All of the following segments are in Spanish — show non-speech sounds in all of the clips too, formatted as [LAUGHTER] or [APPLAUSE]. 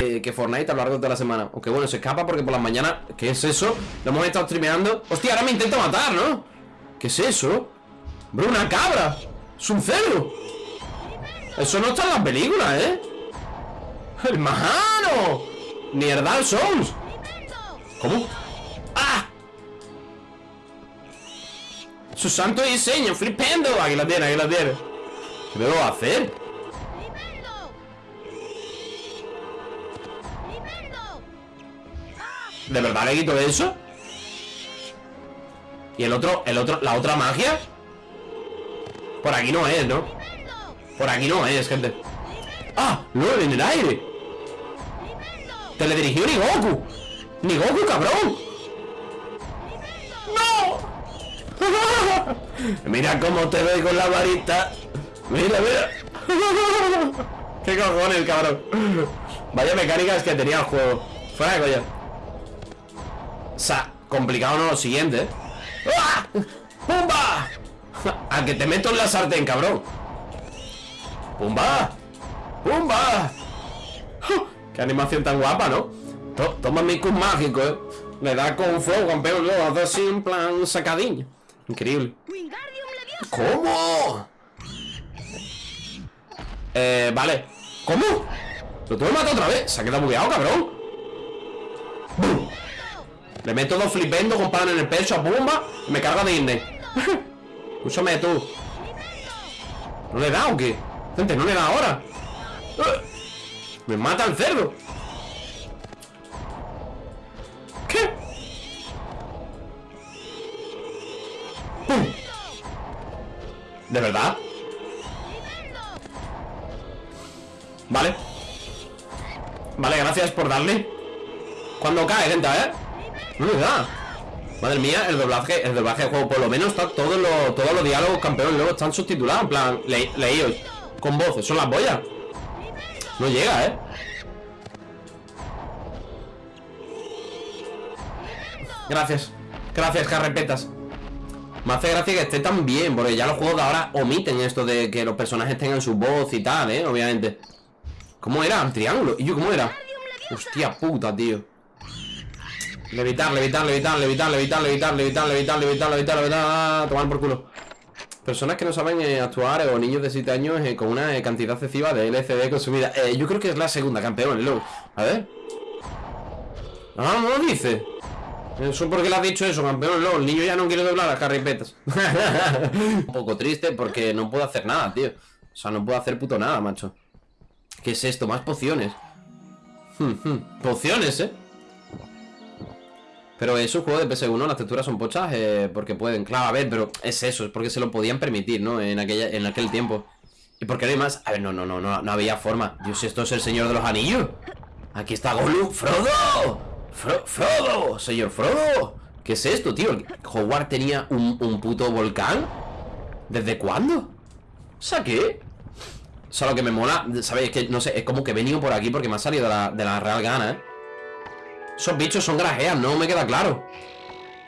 Eh, que Fortnite a lo largo de la semana. Aunque bueno, se escapa porque por las mañanas. ¿Qué es eso? Lo hemos estado streameando. Hostia, ahora me intenta matar, ¿no? ¿Qué es eso? Bro, una cabra. Es un cerdo. Eso no está en las películas, ¿eh? ¡Hermano! Ni el Dark Souls. ¿Cómo? ¡Ah! Su santo diseño, flipendo. Aquí la tiene, aquí la tiene. ¿Qué a hacer? ¿De verdad le quito eso? ¿Y el otro, el otro, la otra magia? Por aquí no es, ¿no? Por aquí no es, gente ¡Ah! ¡LOL en el aire! ¡Teledirigió ni Goku! ¡Ni Goku, cabrón! ¡No! [LAUGHS] mira cómo te ve con la varita Mira, mira [LAUGHS] ¿Qué cojones, cabrón? Vaya mecánicas que tenía el juego Fuera de coña o sea, complicado no lo siguiente. ¡Ah! ¡Pumba! [LAUGHS] A que te meto en la sartén, cabrón ¡Pumba! ¡Pumba! ¡Qué animación tan guapa, ¿no? To- toma mi cus mágico, ¿eh? Le da con flow, campeón Luego hace así en plan sacadín Increíble ¿Cómo? Eh, vale ¿Cómo? ¿Lo que matar otra vez? Se ha quedado bugueado, cabrón. Le meto dos flipendo con pan en el pecho a Pumba y me carga Disney. [LAUGHS] Escúchame tú. ¿No le da o qué? Gente, no le da ahora. ¡Eh! Me mata el cerdo. ¿De verdad? Vale. Vale, gracias por darle. Cuando cae, gente, ¿eh? No le da. Madre mía, el doblaje, el doblaje de juego, por lo menos está todos los, todos los diálogos campeones luego están subtitulados, en plan, le, leídos, con voces, son las boyas. No llega, ¿eh? Gracias. Gracias, carrepetas. Me hace gracia que esté tan bien, porque ya los juegos de ahora omiten esto de que los personajes tengan su voz y tal, ¿eh? Obviamente. ¿Cómo era? ¿El triángulo? ¿Y yo cómo era? Hostia puta, tío. Levitar, levitar, levitar, levitar, levitar, levitar, levitar, levitar, levitar, levitar, levitar, tomar por culo. Personas que no saben eh, actuar o niños de 7 años eh, con una eh, cantidad excesiva de LCD consumida. Eh, yo creo que es la segunda campeón, el A ver. Ah, no lo dice. Eso porque le has dicho eso, campeón LOL. El niño ya no quiere doblar las carripetas. [LAUGHS] Un poco triste porque no puedo hacer nada, tío. O sea, no puedo hacer puto nada, macho. ¿Qué es esto? Más pociones. Hmm, hmm. Pociones, eh. Pero es un juego de PS1, las texturas son pochas eh, porque pueden. Claro, a ver, pero es eso, es porque se lo podían permitir, ¿no? En, aquella, en aquel tiempo. ¿Y por qué no hay más? A ver, no, no, no, no, no había forma. Dios, esto es el señor de los anillos. Aquí está Gollum. ¡Frodo! Fro- ¡Frodo! ¡Señor Frodo! ¿Qué es esto, tío? ¿Hogwarts tenía un, un puto volcán? ¿Desde cuándo? O sea, ¿qué? O sea, lo que me mola, ¿sabéis? Que, no sé, es como que he venido por aquí porque me ha salido de la, de la real gana, ¿eh? Esos bichos son grajeas, no me queda claro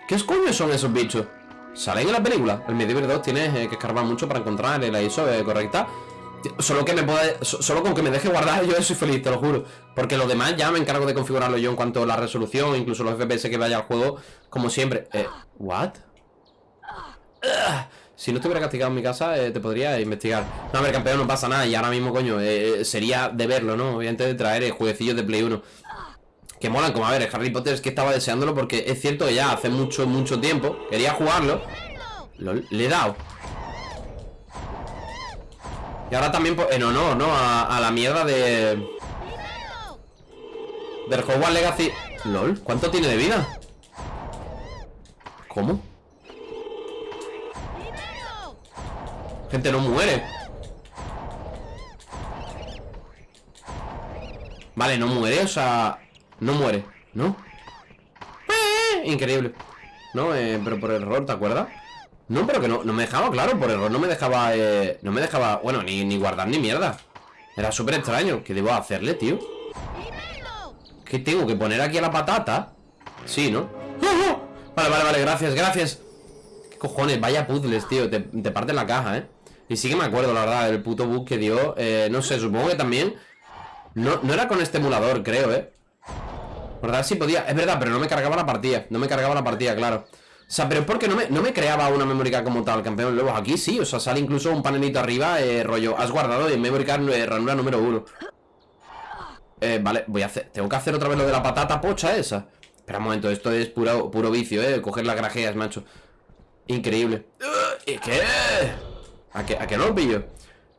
¿Qué coño son esos bichos? ¿Salen en la película? El Medieval 2 tienes eh, que escarbar mucho para encontrar la ISO correcta Solo que me puede, so- solo con que me deje guardar [LAUGHS] yo soy feliz, te lo juro Porque lo demás ya me encargo de configurarlo yo en cuanto a la resolución Incluso los FPS que vaya al juego Como siempre Eh, ¿what? Si no estuviera castigado en mi casa, eh, te podría investigar. No, a ver, campeón, no pasa nada. Y ahora mismo, coño, eh, sería de verlo, ¿no? Obviamente de traer jueguecillos de Play 1. Que molan, como a ver, Harry Potter es que estaba deseándolo porque es cierto que ya hace mucho, mucho tiempo quería jugarlo. Le he dado. Y ahora también en honor, ¿no? A, a la mierda de... Del Hogwarts Legacy. LOL, ¿cuánto tiene de vida? ¿Cómo? Gente, no muere. Vale, no muere, o sea... No muere, ¿no? ¡Eh! Increíble No, eh, pero por error, ¿te acuerdas? No, pero que no, no me dejaba, claro, por error no me dejaba, eh, no me dejaba, bueno, ni, ni guardar ni mierda Era súper extraño, ¿qué debo hacerle, tío? ¿Qué tengo que poner aquí a la patata? Sí, ¿no? ¡Oh, Vale, vale, vale, gracias, gracias ¿Qué cojones? Vaya puzzles, tío Te, te parten la caja, ¿eh? Y sí que me acuerdo, la verdad, el puto bug que dio eh, No sé, supongo que también no, no era con este emulador, creo, ¿eh? ¿Verdad? Sí podía, es verdad, pero no me cargaba la partida No me cargaba la partida, claro o sea, pero es porque no me, no me creaba una memory como tal, campeón. Luego aquí sí, o sea, sale incluso un panelito arriba, eh, rollo, has guardado en memory card eh, ranura número uno. Eh, vale, voy a hacer, tengo que hacer otra vez lo de la patata pocha esa. Espera un momento, esto es puro, puro vicio, eh, coger las grajeas, macho. Increíble. ¿Y qué? ¿A qué, a qué no lo pillo?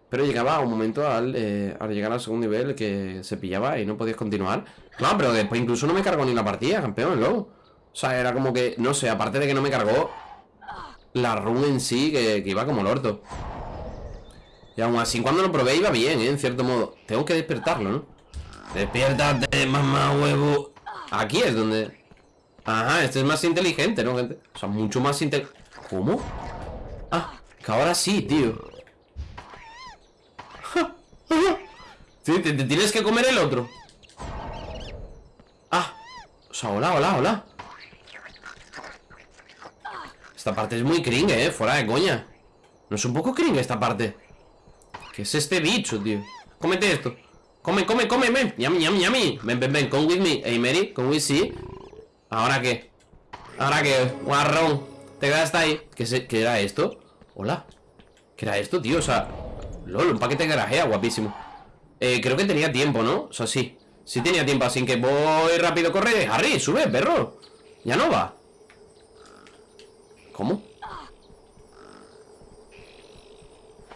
Pero llegaba un momento al, eh, al llegar al segundo nivel que se pillaba y no podías continuar. No, pero después incluso no me cargó ni la partida, campeón, luego. O sea, era como que, no sé, aparte de que no me cargó la run en sí, que, iba como el orto. Y aún así, cuando lo probé iba bien, ¿eh? En cierto modo. Tengo que despertarlo, ¿no? Despiértate, mamá huevo. Aquí es donde... Ajá, este es más inteligente, ¿no, gente? O sea, mucho más inteligente. ¿Cómo? Ah, que ahora sí, tío. [LAUGHS] Sí, te, te tienes que comer el otro. Ah. O sea, hola, hola, hola. Esta parte es muy cringe, eh, fuera de coña ¿No es un poco cringe esta parte? ¿Qué es este bicho, tío? Cómete esto Come, come, come, ven Yami, yami, yami Ven, ven, ven, come with me Hey, Mary, come with me ¿Ahora qué? ¿Ahora qué? Guarrón Te quedas ahí ¿Qué, ¿Qué era esto? Hola ¿Qué era esto, tío? O sea LOL, un paquete de garajea, guapísimo eh, creo que tenía tiempo, ¿no? O sea, sí Sí tenía tiempo, así que voy rápido, corre Harry, sube, perro Ya no va ¿Cómo?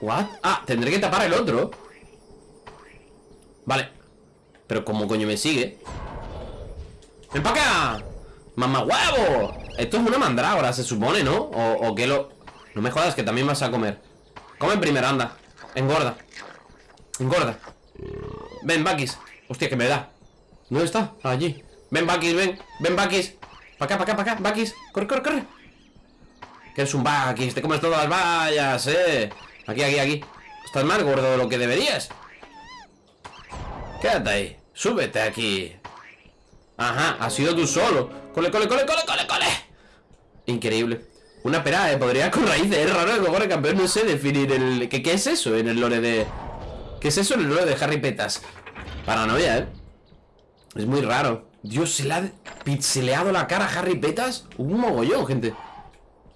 ¿What? Ah, tendré que tapar el otro Vale Pero ¿cómo coño me sigue? ¡Ven para acá! ¡Mamá huevo! Esto es una mandrágora, se supone, ¿no? O, que lo... No me jodas que también vas a comer Come primero, anda Engorda Engorda Ven, Bakis Hostia, que me da ¿Dónde está? Allí Ven, Bakis, ven Ven, Bakis Para acá, para acá, para acá Bakis Corre, corre, corre que es un Bakis, te comes todas las vallas, eh. Aquí, aquí, aquí. Estás más gordo de lo que deberías. Quédate ahí. Súbete aquí. Ajá, has sido tú solo. Cole, cole, cole, cole, cole, cole. Increíble. Una pera, eh, podría con raíces. Es raro que cojones campeón no sé definir el... ¿Qué, ¿Qué es eso en el lore de...? ¿Qué es eso en el lore de Harry Petas? Paranoia, eh. Es muy raro. Dios, se le ha pixeleado la cara a Harry Petas. Un mogollón, gente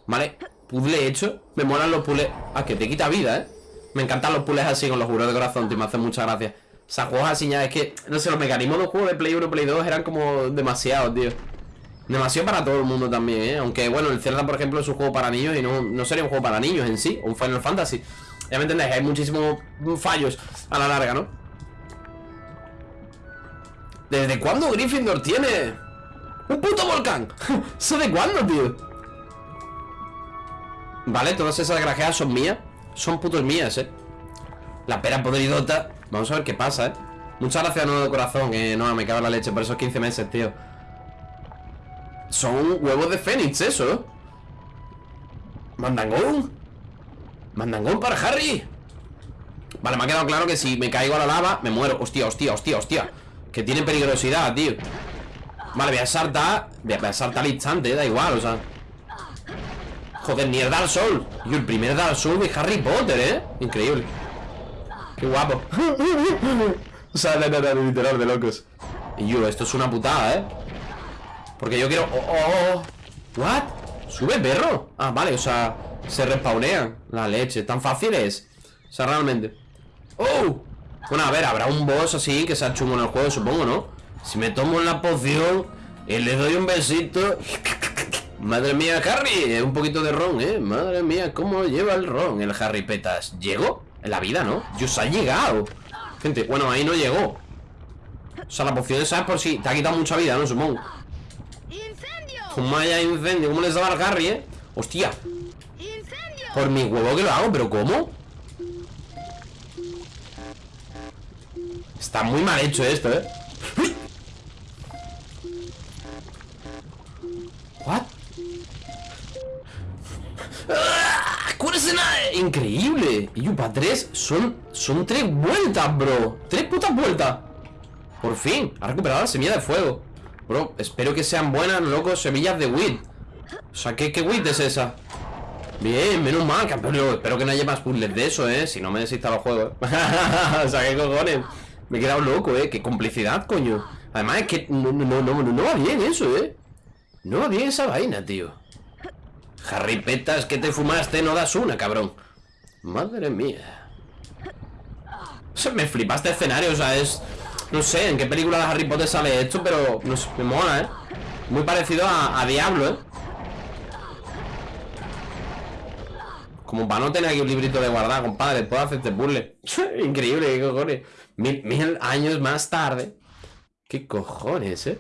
Vale, puzzle hecho Me molan los puzzles Ah, que te quita vida, ¿eh? Me encantan los puzzles así con los juros de corazón Tío, me hacen mucha gracia O sea, juegos así ya es que No sé, los mecanismos de los juegos de Play 1 y Play 2 Eran como demasiado, tío Demasiado para todo el mundo también, ¿eh? Aunque, bueno, el Zelda, por ejemplo, es un juego para niños Y no, no sería un juego para niños en sí Un Final Fantasy Ya me entendéis, hay muchísimos fallos a la larga, ¿no? ¿Desde cuándo Gryffindor tiene un puto volcán? [LAUGHS] ¿Eso de cuándo, tío? Vale, todas esas grajeas son mías. Son putos mías, eh. La pera podridota. Vamos a ver qué pasa, eh. Muchas gracias, nuevo corazón Eh, no, me cago en la leche por esos 15 meses, tío. Son huevos de fénix, eso. Mandangón. Mandangón para Harry. Vale, me ha quedado claro que si me caigo a la lava Me muero, hostia, hostia, hostia, hostia. Que tiene peligrosidad, tío. Vale, voy a saltar Voy a saltar al instante, da igual, o sea Joder, ni el Dark Soul Y el primer Dark Soul de Harry Potter, ¿eh? Increíble Qué guapo [LAUGHS] O sea, no, no, no, literal de locos Y yo, esto es una putada, ¿eh? Porque yo quiero... Oh, oh, oh. ¿What? ¿Sube perro? Ah, vale, o sea Se respawnean La leche, tan fácil es O sea, realmente ¡Oh! Bueno, a ver, habrá un boss así Que sea chungo en el juego, supongo, ¿no? Si me tomo la poción Y le doy un besito [LAUGHS] Madre mía, Harry, un poquito de ron, ¿eh? Madre mía, ¿cómo lleva el ron el Harry Petas? ¿Llegó? En la vida, ¿no? Dios, ha llegado Gente, bueno, ahí no llegó O sea, la poción esa es por si te ha quitado mucha vida, ¿no? Supongo ¡Incendio! Haya incendio, ¿cómo les daba al Harry, eh? Hostia ¡Incendio! Por mi huevo que lo hago, ¿pero cómo? Está muy mal hecho esto, ¿eh? ¿What? Increíble. Y para tres son, son tres vueltas, bro. Tres putas vueltas. Por fin, ha recuperado la semilla de fuego. Bro, espero que sean buenas, loco, semillas de wheat O sea, ¿qué, qué wheat es esa? Bien, menos mal, campeón. Espero que no haya más puzzles de eso, eh. Si no me desinstalo el juego, [LAUGHS] O sea, ¿qué cojones? Me he quedado loco, eh. Qué complicidad, coño. Además es que no, no va bien eso, eh. No va bien esa vaina, tío Harry Petas, que te fumaste, no das una, cabrón Madre mía O sea, me flipa este escenario, o sea, es... No sé en qué película de Harry Potter sale esto, pero no sé, me mola, ¿eh? Muy parecido a, a Diablo, ¿eh? Como para no tener aquí un librito de guardar, compadre Puedo hacerte puzzle [LAUGHS] Increíble, qué cojones mil, mil años más tarde Qué cojones, ¿eh?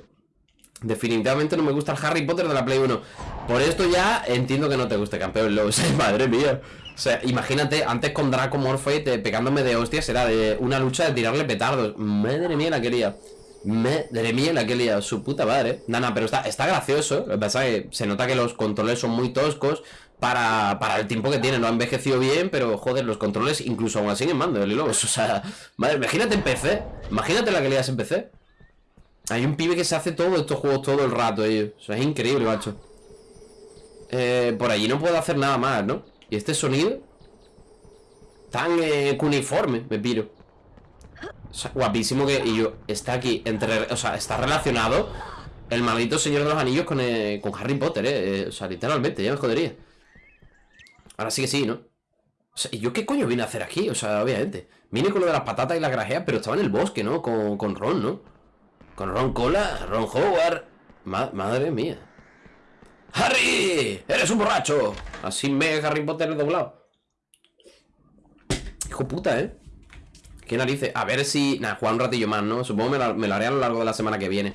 Definitivamente no me gusta el Harry Potter de la Play 1 Por esto ya entiendo que no te guste, campeón Lowe [LAUGHS] Madre mía. O sea, imagínate, antes con Draco Morphe Pegándome de hostias Era de una lucha de tirarle petardos. Madre mía la quería Madre mía la quería Su puta madre. Nana, pero está, está gracioso. Lo que pasa es que se nota que los controles son muy toscos para, para el tiempo que tiene, no ha envejecido bien, pero joder, los controles incluso aún así en mando, el [LAUGHS] O sea, madre, imagínate en PC, imagínate la calidad en PC. Hay un pibe que se hace todos estos juegos todo el rato, ellos. O sea, es increíble, macho. Eh, por allí no puedo hacer nada más, ¿no? Y este sonido tan eh, cuniforme, me piro. O sea, guapísimo que y yo está aquí entre, o sea, está relacionado el maldito Señor de los Anillos con, eh, con Harry Potter, eh. eh. O sea, literalmente, ya me jodería. Ahora sí que sí, ¿no? O sea, ¿y yo qué coño vine a hacer aquí? O sea, obviamente. Vine con lo de las patatas y las grajeas, pero estaba en el bosque, ¿no? Con, con Ron, ¿no? Con Ron Cola, Ron Howard. madre mía. ¡Harry! ¡Eres un borracho! Así me Harry Potter doblado. Hijo puta, ¿eh? Qué narices. A ver si... Nada, jugar un ratillo más, ¿no? Supongo que me lo, haré a lo largo de la semana que viene.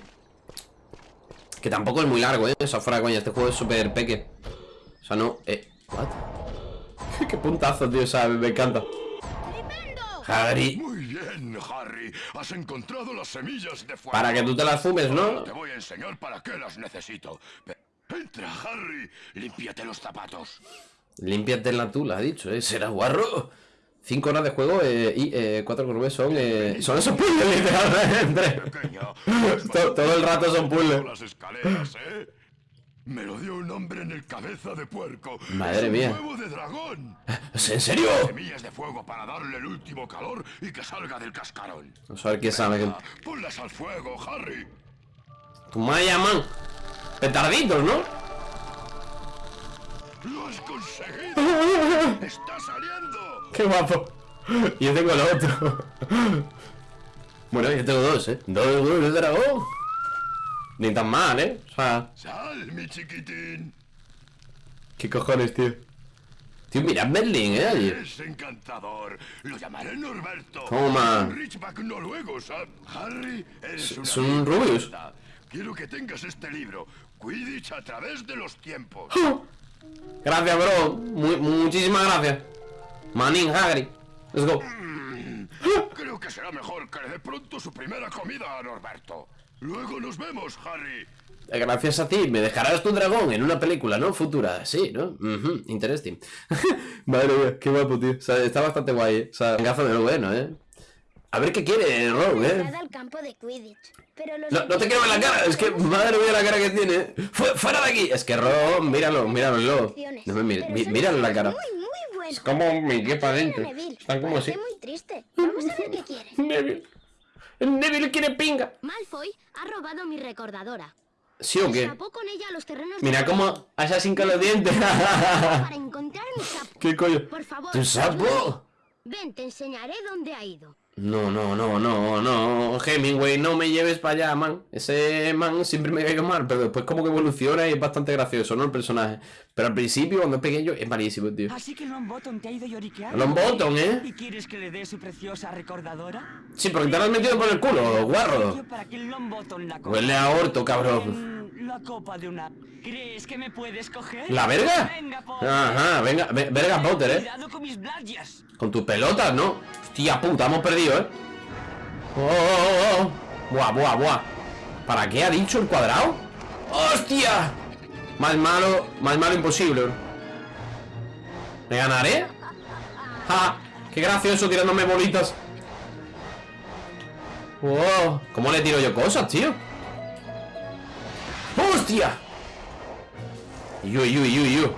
Que tampoco es muy largo, ¿eh? O sea, fuera coña. Este juego es súper peque. O sea, no... Eh... ¿What? [LAUGHS] Qué puntazo, tío, o sea, me encanta. Harry. Muy bien, Harry. Has encontrado las semillas de fuego. Para que tú te las fumes, ¿no? Te voy a enseñar para qué las necesito. Entra, Harry. Límpiate los zapatos. Límpiate la tula, ha dicho, ¿eh? Será guarro. Cinco horas de juego eh, y eh, cuatro con son... Eh, son esos puzzles, literalmente. todo, todo el rato son puzzles. Las escaleras, ¿eh? Me lo dio un hombre en el cabeza de puerco. Madre es mía. huevo de dragón. ¿En serio? Semillas de fuego para darle el último calor y que salga del cascarón. Vamos a ver qué sabe. Ponlas al fuego, Harry. Tu madre man. Petarditos, ¿no? ¡Lo has conseguido! [LAUGHS] ¡Está saliendo! ¡Qué guapo! Yo tengo el otro. bueno, yo tengo dos, ¿eh? Dos huevos de dragón. Ni tan mal, ¿eh? O sea... ¡Sal, mi chiquitín! ¿Qué cojones, tío? Tío, mira Berlín, ¿eh? Es encantador. Lo llamaré Norberto. Toma. Richback noruego. Harry, es una... ¿Son rubios? Quiero que tengas este libro. Quidditch a través de los tiempos. Gracias, bro. muchísimas gracias. Manin Hagrid. Let's go. Mm, creo que será mejor que le dé pronto su primera comida a Norberto. Luego nos vemos, Harry. Eh, gracias a ti, me dejarás tu dragón en una película, ¿no? Futura, sí, ¿no? interesting. [LAUGHS] Madre mía, qué guapo, tío. O sea, está bastante guay, ¿eh? O sea, gazo de lo bueno, ¿eh? A ver qué quiere, Ron, ¿eh? no, no te quiero ver la cara, es que madre mía la cara que tiene. ¡Fuera de aquí! Es que Ron, míralo, míralo. No me mires, míralo la cara. Es como mi quepa adentro. Están como así. muy triste. Vamos a ver qué quiere. Neville. El Neville quiere pinga. Malfoy ha robado mi recordadora. ¿Sí o qué? con ella los terrenos Mira cómo Assassin con los dientes. [LAUGHS] Para encontrar mi sapo. ¿Qué coño? Por favor. ¿Tu sapo? Ven, te enseñaré dónde ha ido. No, no, no, no, no, Hemingway, no me lleves para allá, man. Ese man siempre me caído mal, pero después como que evoluciona y es bastante gracioso, ¿no? El personaje. Pero al principio, cuando es pequeño, es malísimo, tío. Así que Longbottom te ha ido lloriqueando. Longbottom, ¿eh? ¿Y quieres que le dé su preciosa recordadora? Sí, porque te lo has metido por el culo, guarro. Para que la Huele a orto, cabrón. La copa de una... ¿Crees que me puedes coger? ¿La verga? Venga, Potter. Ajá, venga, verga Potter, ¿eh? Con mis blayas. Con tus pelotas, ¿no? Hostia puta, hemos perdido, ¿eh? Oh, oh, oh, Buah, buah, buah ¿Para qué ha dicho el cuadrado? ¡Hostia! Más malo, más malo imposible ¿Me ganaré? ¡Ja! ¡Qué gracioso tirándome bolitas! ¡Wow! ¿Cómo le tiro yo cosas, tío? ¡Hostia! Yu, yu, yu, yu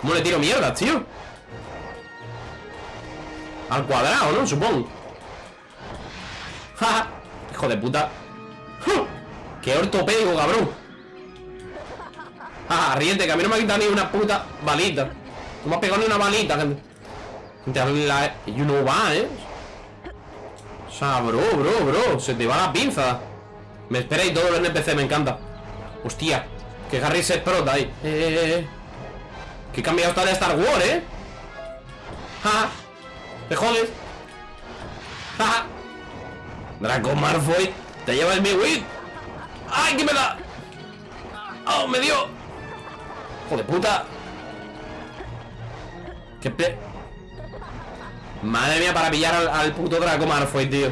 ¿Cómo le tiro mierda, tío? Al cuadrado, ¿no? Supongo ¡Ja! Hijo de puta. ¡Qué ortopédico, cabrón! ¡Ja! Riente, que a mí no me ha quitado ni una puta balita No me ha pegado ni una balita, Gente, la... Y uno va, ¿eh? O sea, bro, bro, bro Se te va la pinza Me espera y todo el NPC, me encanta Hostia Que Harry se explota ahí eh, eh. Que cambiado está de Star Wars, ¿eh? ¡Ja! ¡Te jodes! ¡Ja! Draco Malfoy Te llevas mi win ¡Ay, que me da! ¡Oh, me dio! ¡Hijo de puta! ¡Qué pe... Madre mía, para pillar al, puto Draco Malfoy, tío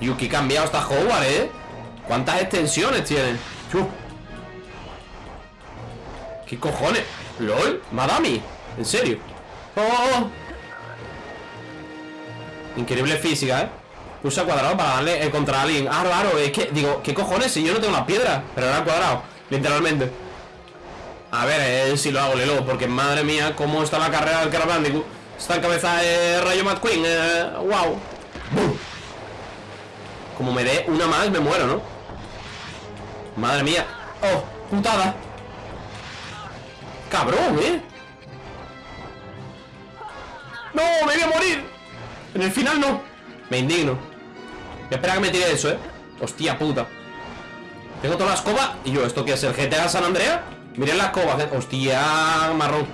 Yuki cambiado hasta Hogwarts, ¿eh? ¿Cuántas extensiones tiene? ¿Qué cojones? ¿LOL? ¿Madami? ¿En serio? ¡Oh! Increíble física, ¿eh? Pulsa cuadrado para darle contra alguien Ah, claro, es que, digo, ¿qué cojones? Si yo no tengo las piedras Pero era cuadrado, literalmente A ver, eh, si lo hago, Lelo Porque madre mía, cómo está la carrera del Crash Está en cabeza de Rayo McQueen eh, Wow Como me dé una más, me muero, ¿no? Madre mía Oh, putada Cabrón, ¿eh? ¡No! ¡Me voy a morir! En el final no Me indigno Voy a esperar a que me tire eso, ¿eh? Hostia puta Tengo toda la escoba Y yo, ¿esto qué es? ¿El GTA San Andrea? Miren la escoba Hostia, marrón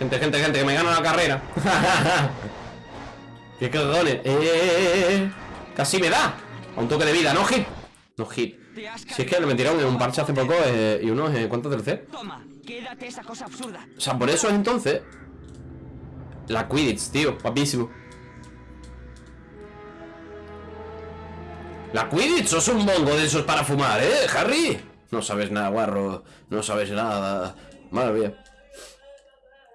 Gente, gente, gente Que me gana la carrera [LAUGHS] ¡Qué cagones! Eh, eh, eh, ¡Eh! Casi me da A un toque de vida, no hit No hit Si es que me tiraron un parche hace poco eh, Y unos, eh, ¿cuántos tercer? Toma, quédate esa cosa absurda O sea, por eso es entonces La Quidditch, tío, guapísimo La Quidditch, sos un bongo de esos para fumar, ¿eh, Harry? No sabes nada, guarro No sabes nada Madre mía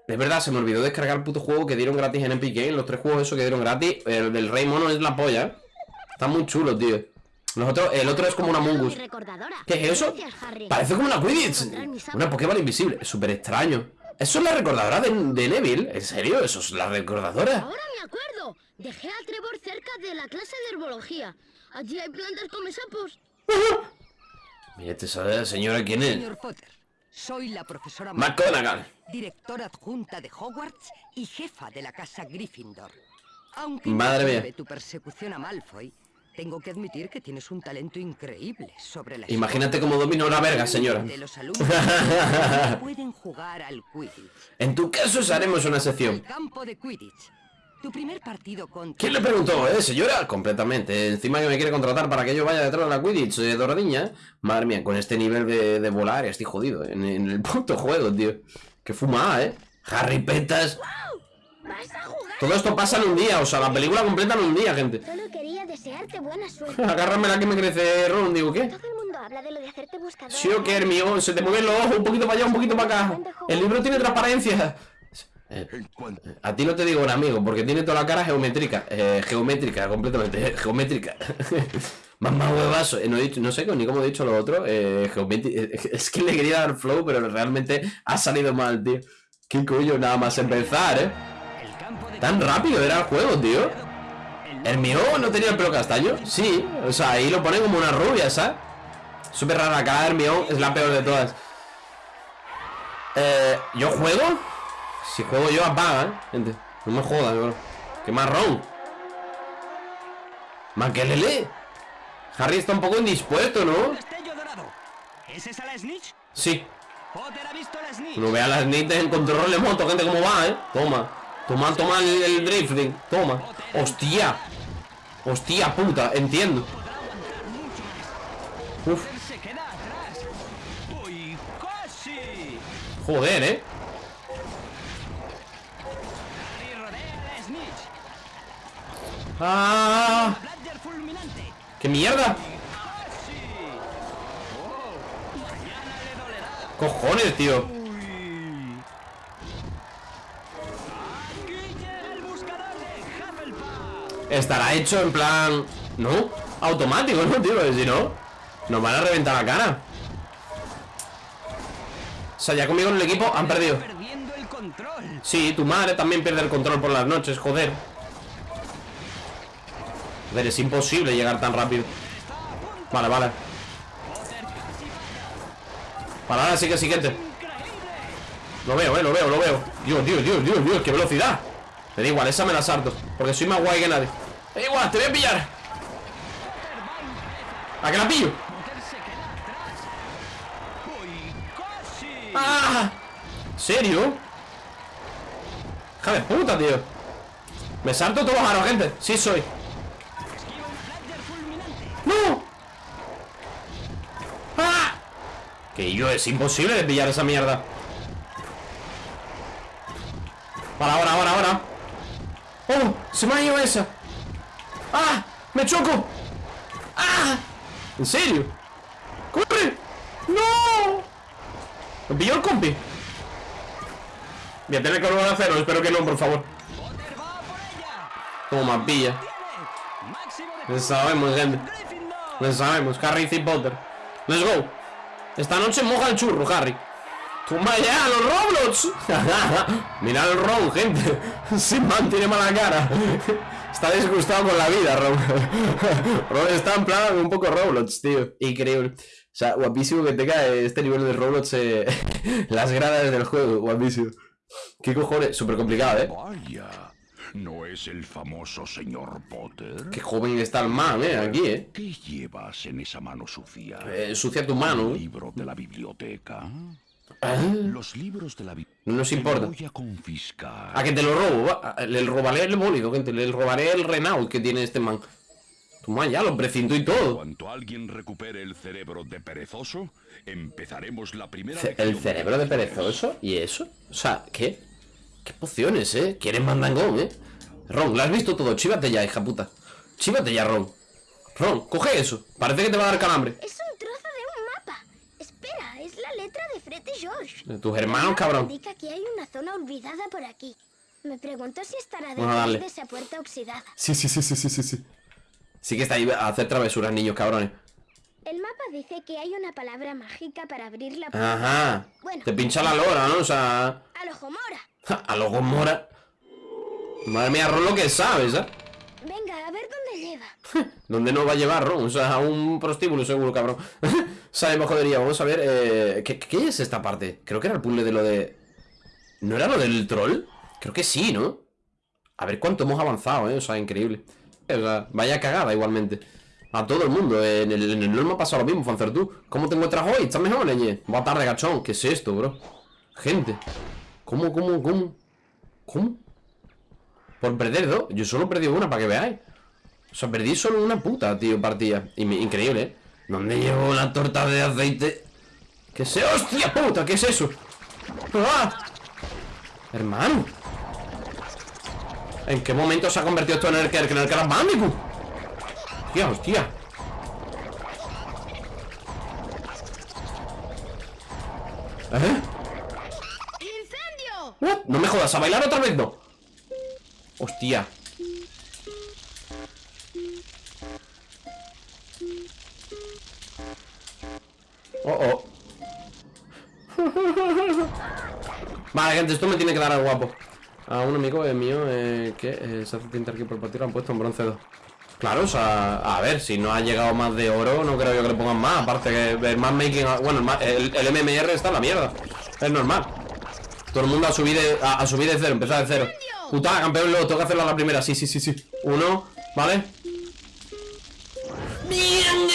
es verdad, se me olvidó descargar el puto juego que dieron gratis en Epic Games Los tres juegos esos que dieron gratis El del Rey Mono es la polla, ¿eh? Está muy chulo, tío Nosotros, el otro es como una Mungus ¿Qué es eso? Parece como una Quidditch. Una Pokémon invisible, es súper extraño ¿Eso es la recordadora de, de, Neville? ¿En serio? ¿Eso es la recordadora? Ahora me acuerdo. Dejé a Trevor cerca de la clase de herbología. Allí hay plantas come sapos. [LAUGHS] Mira, te sabe señora quién es. Señor Potter, soy la profesora McGonagall. Directora adjunta de Hogwarts y jefa de la casa Gryffindor. Aunque Madre mía. tu persecución a Malfoy tengo que admitir que tienes un talento increíble sobre la Imagínate cómo domino una verga, señora. De los alumnos pueden jugar al Quidditch. En tu caso haremos una sección. El campo de Quidditch. Tu primer partido contra ¿Quién le preguntó, eh, señora? Completamente. Encima que me quiere contratar para que yo vaya detrás de la Quidditch de Doradiña. Madre mía, con este nivel de, de volar estoy jodido en, en, el puto juego, tío. Que fuma, eh. Harry Petas. Todo esto pasa en un día, o sea, la película completa en un día, gente. Solo desearte buena suerte. [LAUGHS] Agárrame la que me crece Ron, digo, ¿qué? Todo el mundo habla de lo de hacerte buscador. Sí, o qué, Hermione, se te mueven los ojos un poquito para allá, un poquito para acá. El libro tiene transparencia. [LAUGHS] Eh, a ti no te digo un amigo, porque tiene toda la cara geométrica. Eh, geométrica, completamente. [LAUGHS] geométrica. Mamá huevazo. Eh, no, he dicho, no sé ni cómo he dicho lo otro. Eh, es que le quería dar flow, pero realmente ha salido mal, tío. Qué coño, nada más empezar, eh. Tan rápido era el juego, tío ¿El mío no tenía el pelo castaño? Sí, o sea, ahí lo pone como una rubia, ¿sabes? Súper rara, la cara de Hermione es la peor de todas Eh, ¿yo juego? Si juego yo apaga, ¿eh? Gente, no me jodas, bro ¡Qué marrón! ¡Maquelele! Harry está un poco indispuesto, ¿no? ¿Es esa la snitch? Sí la. No vea las snitch en control de moto, gente, cómo va, ¿eh? Toma Toma, toma el, el Toma Hostia Hostia puta, entiendo Uf Joder, eh ¡Ah! ¡Qué mierda! ¡Cojones, tío! Estará hecho en plan... ¿No? Automático, ¿no, tío? Si no... Nos van a reventar la cara. O sea, ya conmigo en el equipo han perdido. Sí, tu madre también pierde el control por las noches, joder. Joder, es imposible llegar tan rápido. Vale, vale. Vale, ahora sí que siguiente. Lo veo, eh, lo veo, lo veo. Dios, Dios, Dios, Dios, Dios, qué velocidad. Me da igual, esa me la salto. Porque soy más guay que nadie. Da igual, te voy a pillar. ¿A que la pillo? Casi. ¡Ah! ¿Serio? Hija de puta, tío Me salto todos los aros, gente Sí soy. ¡No! ¡Ah! Que yo es imposible de pillar esa mierda Para, ahora, ahora, ahora ¡Oh! ¡Se me ha ido esa! ¡Ah! ¡Me choco! ¡Ah! ¿En serio? ¡Corre! ¡No! ¿Me pilló el compi? Voy a tener que volver a hacerlo, espero que no, por favor. Toma, pilla Lo sabemos, gente. Lo sabemos, Harry y Potter Let's go Esta noche moja el churro, Harry Toma ya, los Roblox [LAUGHS] Mira el Ron, gente [LAUGHS] Sin man tiene mala cara Está disgustado con la vida, Ron [LAUGHS] Ron está en plan un poco Roblox, tío Increíble O sea, guapísimo que tenga este nivel de Roblox eh, [LAUGHS] Las gradas del juego, guapísimo ¿Qué cojones? Súper complicado, ¿eh? Vaya, ¿no es el famoso señor Potter? Qué joven está el man, ¿eh? Aquí, ¿eh? ¿Qué llevas en esa mano sucia? Eh, Sucia tu mano ¿eh? ¿Libro de la biblioteca? Los libros de la biblioteca. No nos importa voy a confiscar. A que te lo robo, va. Le robaré el bólido, gente. Le robaré el Renault que tiene este man. Toma ya, lo precinto y todo. Cuanto alguien recupere el cerebro de perezoso, empezaremos la primera Ce- ¿El cerebro de perezoso? ¿Y eso? O sea, ¿qué? ¿Qué pociones, eh? ¿Quieres mandangón, eh? Ron, ¿lo has visto todo? Chívate ya, hija puta. Chívate ya, Ron. Ron, coge eso. Parece que te va a dar calambre. Es un trozo de un mapa. Espera, es la letra de Fred y George. De tus hermanos, cabrón. Indica que hay una zona olvidada por aquí. Me pregunto si estará detrás darle. de esa puerta oxidada. Sí, sí, sí, sí, sí, sí, sí. Sí que está ahí a hacer travesuras, niños, cabrones. El mapa dice que hay una palabra mágica para abrir la puerta. Ajá. Bueno. Te pincha la lora, ¿no? O sea... ¡A lo Mora! ja, A los Gomora. Madre mía, Ron lo que sabes, ¿eh? Venga, a ver dónde lleva. [LAUGHS] ¿Dónde nos va a llevar Ron? O sea, a un prostíbulo seguro, cabrón. [LAUGHS] Sabemos jodería. Vamos a ver. Eh, ¿qué, ¿Qué es esta parte? Creo que era el puzzle de lo de. ¿No era lo del troll? Creo que sí, ¿no? A ver cuánto hemos avanzado, ¿eh? O sea, increíble. Vaya cagada igualmente. A todo el mundo. En el, en el ha pasado lo mismo, Fancer tú. ¿Cómo te encuentras hoy? ¿Estás mejor, leñe? Buena tarde, gachón. ¿Qué es esto, bro? Gente. ¿Cómo, cómo, cómo? ¿Cómo? Por perder dos. Yo solo perdido una, para que veáis. O sea, perdí solo una puta, tío, partida. Increíble, ¿eh? ¿Dónde llevo la torta de aceite? ¿Qué se... ¡Hostia puta! ¿Qué es eso? ¡Ah! Hermano. ¿En qué momento se ha convertido esto en el que en el Crash Bandicoot? Hostia, hostia. ¿Eh? ¡Incendio! What? No me jodas, ¿a bailar otra vez no? Hostia. Gente, esto me tiene que dar al guapo. A un amigo eh, mío eh, que eh, se hace tinta aquí por partido, lo han puesto en bronce 2. Claro, o sea, a ver, si no ha llegado más de oro, no creo yo que le pongan más. Aparte que el más making, bueno, el, el, MMR está en la mierda. Es normal. Todo el mundo a subir de, a subir de cero, empezar de cero. Puta, campeón, luego tengo que hacerlo a la primera. Sí, sí, sí, sí. Uno, ¿vale? Bien,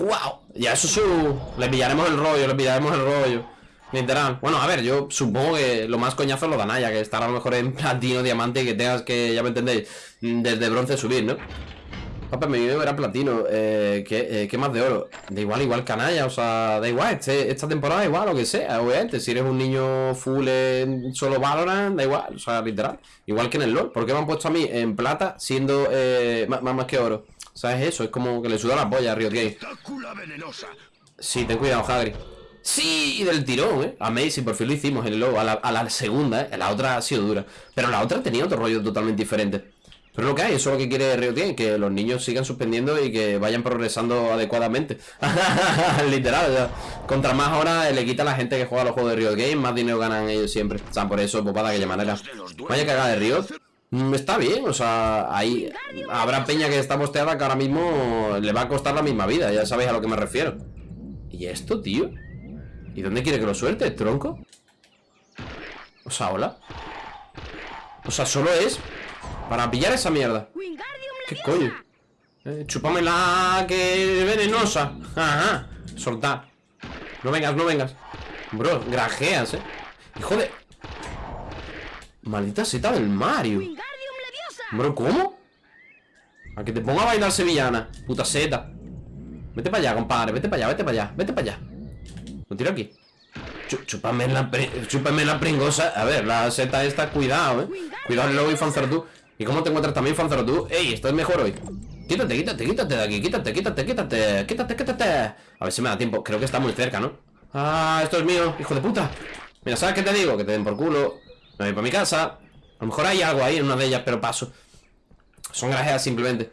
wow. Ya eso es su. Le pillaremos el rollo, le pillaremos el rollo. Literal. Bueno, a ver, yo supongo que lo más coñazo es lo de Anaya, que estará a lo mejor en [LAUGHS] platino, diamante y que tengas que, ya me entendéis, mm, desde bronce subir, ¿no? Papá, mi video era platino. Eh, ¿qué, eh, ¿Qué más de oro? Da igual, igual canalla, o sea, da igual. Este, esta temporada igual, lo que sea, obviamente. Si eres un niño full en solo Valorant, da igual, o sea, literal. Igual que en el LoL. ¿Por qué me han puesto a mí en plata siendo eh, más, más, que oro? O sea, es eso, es como que le suda la polla a Riot venenosa. Sí, ten cuidado, Hagrid. Sí, del tirón, ¿eh? Amazing, por fin lo hicimos en el logo. A la, segunda, ¿eh? La otra ha sido dura. Pero la otra tenía otro rollo totalmente diferente. Pero lo que hay, eso es lo que quiere Riot Games, que los niños sigan suspendiendo y que vayan progresando adecuadamente. [LAUGHS] Literal, o contra más horas le quita a la gente que juega los juegos de Riot Games, más dinero ganan ellos siempre. O sea, por eso, pues para de aquella manera. Vaya cagada de Riot. Mm, Está bien, o sea, ahí habrá peña que está posteada que ahora mismo le va a costar la misma vida, ya sabéis a lo que me refiero. ¿Y esto, tío? ¿Y dónde quiere que lo suelte, tronco? O sea, hola. O sea, solo es para pillar esa mierda. ¿Qué coño? Eh, chúpamela que es venenosa. Ajá. Soltar. No vengas, no vengas. Bro, grajeas, eh. Hijo de. Maldita seta del Mario. Bro, ¿cómo? A que te ponga a bailar sevillana. Puta seta. Vete para allá, compadre. Vete para allá, vete para allá, vete para allá. Lo tiro aquí. Chúpame la, chúpame la pringosa. A ver, la seta esta, cuidado, eh. Cuidado, luego y Fanzerdu. ¿Y cómo te encuentras también, Fanzerdu? Ey, esto es mejor hoy. Quítate, quítate, quítate de aquí. Quítate, quítate, quítate. Quítate, quítate. A ver si me da tiempo. Creo que está muy cerca, ¿no? Ah, esto es mío, hijo de puta. Mira, ¿sabes qué te digo? Que te den por culo. Me voy para mi casa. A lo mejor hay algo ahí en una de ellas, pero paso. Son grajeas simplemente.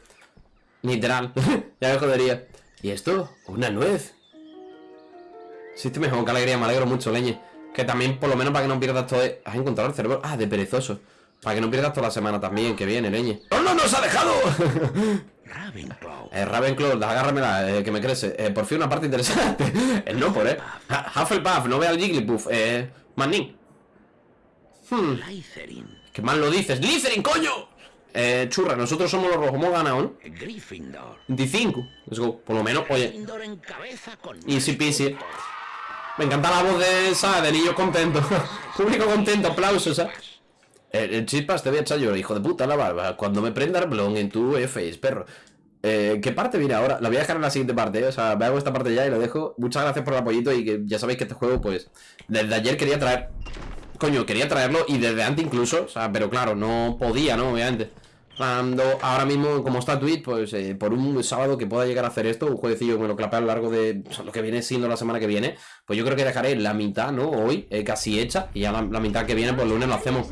Literal. [LAUGHS] ya me jodería. ¿Y esto? Una nuez. Sí, estoy mejor, qué alegría, me alegro mucho, leñe. Que también, por lo menos, para que no pierdas todo. ¿Has encontrado el cerebro? Ah, de perezoso. Para que no pierdas toda la semana también, que viene, leñe. ¡No, no, nos ha dejado! [LAUGHS] Ravenclaw. eh, Ravenclaw, agárramela, eh, que me crece. Eh, por fin una parte interesante. [LAUGHS] El no por, eh. Ha- Hufflepuff, no vea al Jigglypuff. Eh, Manning. Hmm. ¿Qué mal lo dices? ¡Slytherin, coño! Eh, churra, nosotros somos los rojos, hemos ganado, ¿no? Gryffindor. 25. Let's go. Por lo menos, oye. Gryffindor en cabeza con Easy peasy. Me encanta la voz de esa, de niño contento. [LAUGHS] Público contento, aplausos, ¿eh? El, el chispas te voy a echar yo, hijo de puta, la barba. Cuando me prenda el blon en tu face, perro. Eh, ¿Qué parte viene ahora? La voy a dejar en la siguiente parte, ¿eh? O sea, me hago esta parte ya y lo dejo. Muchas gracias por el apoyito y que ya sabéis que este juego, pues, desde ayer quería traer. Coño, quería traerlo y desde antes incluso, o sea, pero claro, no podía, ¿no? Obviamente. Ahora mismo, como está Twitch, pues eh, por un sábado que pueda llegar a hacer esto, un jueguecillo me lo clapea a lo largo de lo que viene siendo la semana que viene, pues yo creo que dejaré la mitad, ¿no? Hoy, eh, casi hecha, y ya la, mitad que viene, pues lunes lo hacemos.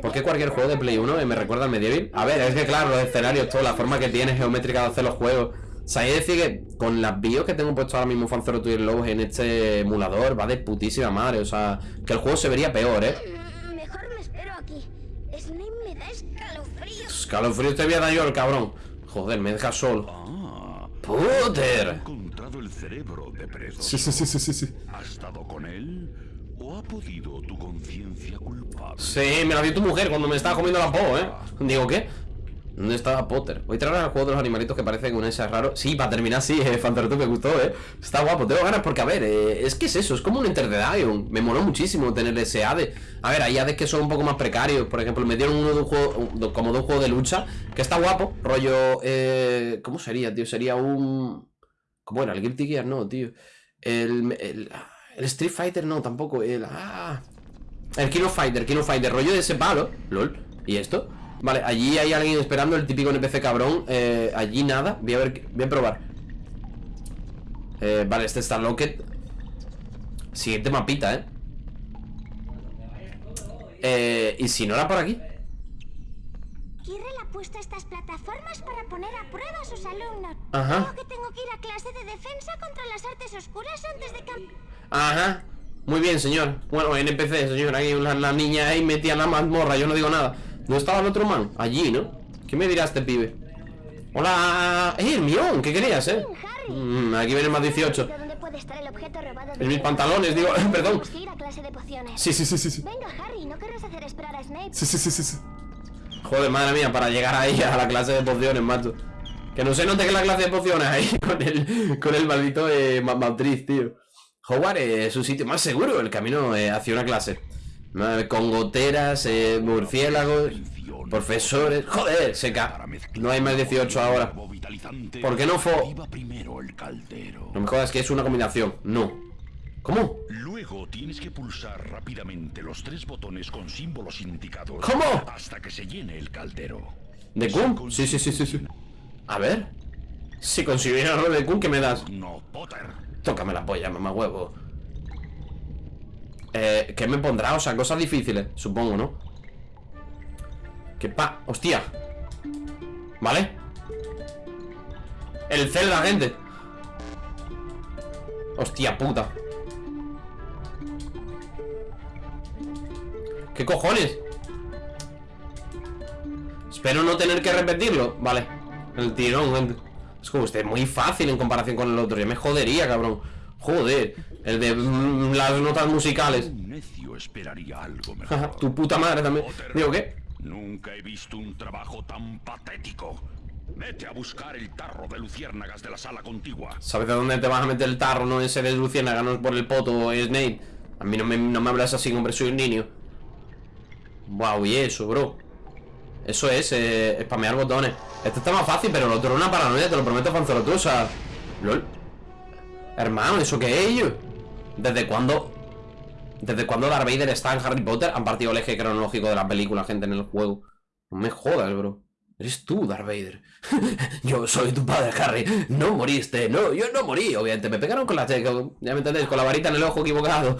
¿Por qué cualquier juego de Play 1 eh, me recuerda al Medieval? A ver, es que claro, los escenarios, todo, la forma que tiene geométrica de hacer los juegos. O sea, que decir que con las bios que tengo puesto ahora mismo Fanzero Twitter Lows en este emulador, va de putísima madre. O sea, que el juego se vería peor, ¿eh? Mm, Mejor me espero aquí. Snape me da escalofríos. Escalofrío te voy a dar yo el cabrón. Joder, me deja solo. Ah, He ¡Puter! encontrado el cerebro de perezoso. Sí, sí, sí, sí, sí, sí. ¿Has dado con él? ¿O ha podido tu conciencia culpable? Sí, me la dio tu mujer cuando me estaba comiendo la po, ¿eh? Digo, ¿qué? ¿Dónde estaba Potter? Voy a traer al juego de los animalitos que parece que un ese raro. Sí, para terminar, sí, eh, me gustó, ¿eh? Está guapo, tengo ganas porque, a ver, eh, es que es eso, es como un Enter the Dion. Me moló muchísimo tener ese ADE. A ver, hay ADEs que son un poco más precarios. Por ejemplo, me dieron uno de un juego, como de un juego de lucha, que está guapo. Rollo, eh, ¿cómo sería, tío? Sería un. ¿Cómo era? El Guilty Gear, no, tío. El, el, el Street Fighter, no, tampoco. El. Ah. El Kino Fighter, Kino Fighter, rollo de ese palo. LOL. ¿Y esto? Vale, allí hay alguien esperando, el típico NPC cabrón. Eh, allí nada. Voy a ver, voy a probar. Eh, vale, este está Locket. Siguiente mapita, ¿eh? Eh, ¿y si no era por aquí? Kirrell ha puesto estas plataformas para poner a prueba a sus alumnos. Ajá. Creo que tengo que ir a clase de defensa contra las artes oscuras antes de. Ajá. Muy bien, señor. Bueno, NPC, señor. Ahí la, la niña ahí metía en la mazmorra, yo no digo nada. ¿Dónde estaba el otro man? Allí, ¿no? ¿Qué me dirá este pibe? Hola. ¡Eh, Hermión! ¿Qué querías, eh? Mm, aquí viene el más 18. ¿Dónde puede estar el objeto robado de En mis pantalones, digo, [LAUGHS] perdón. Sí, sí, sí, sí, sí. Venga, Harry, ¿no querrás hacer esperar a Snape? Sí, sí, sí, sí, sí. Joder, madre mía, para llegar ahí a la clase de pociones, macho. Que no se note que la clase de pociones ahí [LAUGHS] con el, con el maldito eh, ma- matriz, tío. Howard eh, es un sitio más seguro, el camino eh, hacia una clase. Con goteras, eh, murciélagos, profesores. Joder, seca. No hay más 18 ahora. ¿Por qué no fue? No me jodas que es una combinación. No. ¿Cómo? Luego tienes que pulsar rápidamente los tres botones con símbolos indicados. ¿Cómo? Hasta que se llene el caldero. ¿De Kun? Sí, sí, sí, sí, sí. A ver. Si consiguiera lo de Kun, ¿qué me das? No, Potter. Tócame la polla, mamá huevo. Eh, ¿qué me pondrá? O sea, cosas difíciles, supongo, ¿no? Que pa... ¡Hostia! ¿Vale? El Zelda, gente Hostia puta ¿Qué cojones? Espero no tener que repetirlo Vale El tirón, gente Es como este muy fácil en comparación con el otro Ya me jodería, cabrón Joder El de mm, las notas musicales Un necio esperaría algo Jaja, [LAUGHS] mejor. Tu puta madre también Digo, ¿qué? Nunca he visto un trabajo tan patético. Vete a buscar el tarro de luciérnagas de la sala contigua. ¿Sabes de dónde te vas a meter el tarro? No ese de Luciana, no es por el poto, es Snake. A mí no me, no me hablas así, hombre, soy un niño. Wow, y eso, bro. Eso es, eh, spamear botones. Esto está más fácil, pero lo otro es una paranoia, te lo prometo, Fanzoro, tú, o sea. LOL. Hermano, ¿eso qué es, yo? ¿Desde cuándo? ¿Desde cuándo Darth Vader está en Harry Potter? Han partido el eje cronológico de la película, gente, en el juego. No me jodas, bro. Eres tú, Darth Vader. [LAUGHS] yo soy tu padre, Harry. No moriste. No, yo no morí. Obviamente, me pegaron con la... Ya me entendéis, con la varita en el ojo equivocado.